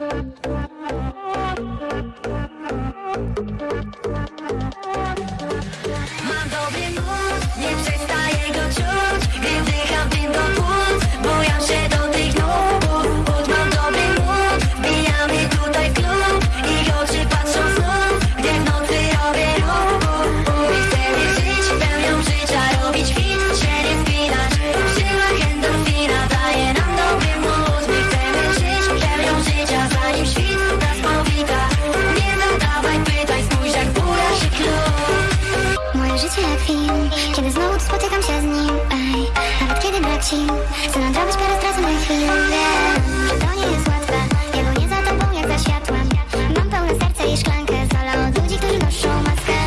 Mam Sił Chcę nadrobić parę straconych chwil Wiem, że to nie jest łatwe Wielu nie za tobą jak za światłem Mam pełne serce i szklankę Z dala od ludzi, którzy noszą maskę.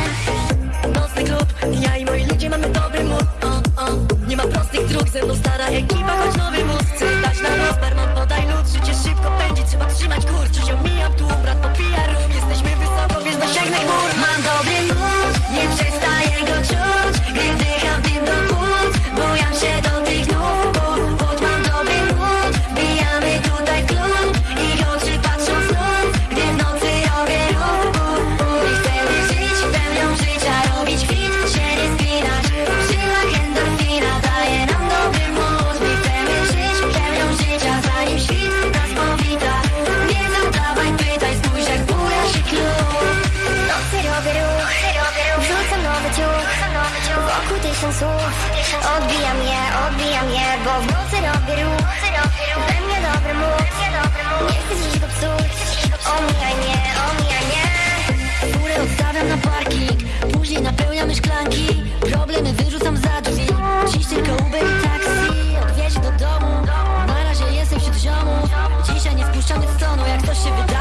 Nocny klub, ja i moi ludzie mamy dobry mood. O, o. Nie ma prostych dróg, ze mną stara ekipa, choć nowy mózg tysiąc słów. Odbijam je, odbijam je Bo w nocy robię ruch. We mnie dobry mód Nie chcę dziś go psuć. Omijaj mnie, omijaj mnie. Furę odstawiam na parking. Później napełniamy szklanki. Problemy wyrzucam za drzwi. Dziś tylko Uber i taksi. Odwieźć do domu. Na razie jestem wśród ziomów. Dzisiaj nie spuszczamy z tonu. Jak coś się wydarzy